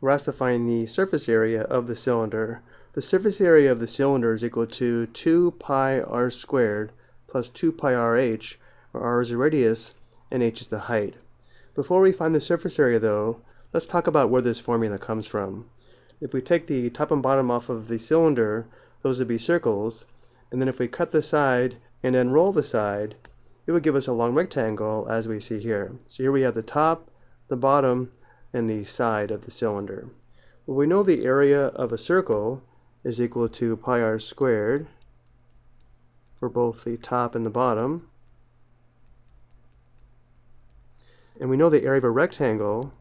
we're asked to find the surface area of the cylinder. The surface area of the cylinder is equal to 2 pi r squared plus 2 pi rh, where r is the radius and h is the height. Before we find the surface area though, let's talk about where this formula comes from. If we take the top and bottom off of the cylinder, those would be circles, and then if we cut the side and then roll the side, it would give us a long rectangle as we see here. So here we have the top, the bottom, and the side of the cylinder. Well, we know the area of a circle is equal to pi r squared for both the top and the bottom. And we know the area of a rectangle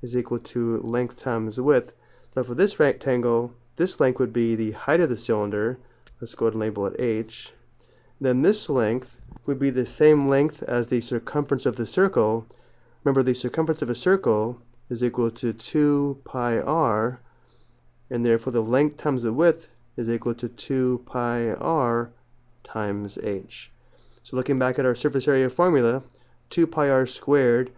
is equal to length times width. So for this rectangle, this length would be the height of the cylinder. Let's go ahead and label it h. Then this length would be the same length as the circumference of the circle. Remember, the circumference of a circle is equal to 2 pi r, and therefore the length times the width is equal to 2 pi r times h. So looking back at our surface area formula, 2 pi r squared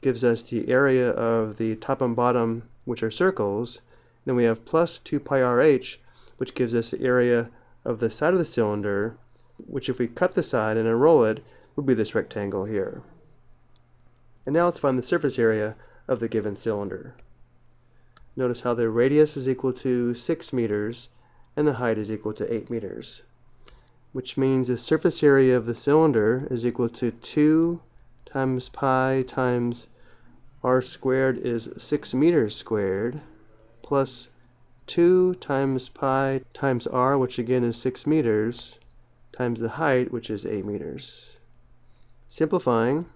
gives us the area of the top and bottom, which are circles. Then we have plus 2 pi rh, which gives us the area of the side of the cylinder, which if we cut the side and unroll it, would be this rectangle here. And now let's find the surface area of the given cylinder. Notice how the radius is equal to 6 meters and the height is equal to 8 meters, which means the surface area of the cylinder is equal to 2 times pi times r squared is 6 meters squared plus 2 times pi times r, which again is 6 meters, times the height, which is 8 meters. Simplifying,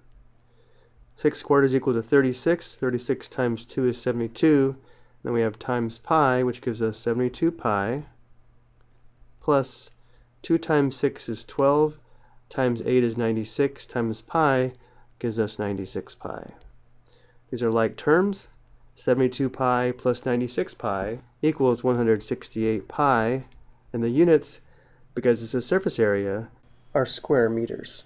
6 squared is equal to 36. 36 times 2 is 72. Then we have times pi, which gives us 72 pi, plus 2 times 6 is 12, times 8 is 96, times pi gives us 96 pi. These are like terms. 72 pi plus 96 pi equals 168 pi, and the units, because it's a surface area, are square meters.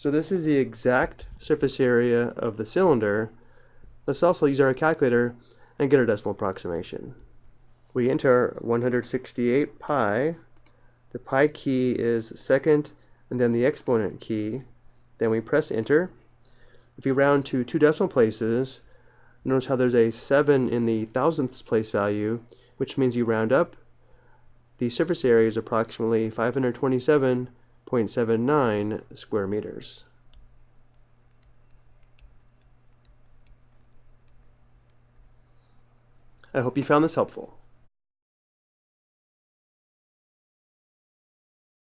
So this is the exact surface area of the cylinder. Let's also use our calculator and get our decimal approximation. We enter 168 pi. The pi key is second and then the exponent key. Then we press enter. If we round to two decimal places, notice how there's a 7 in the thousandths place value, which means you round up. The surface area is approximately 527 0.79 square meters. I hope you found this helpful.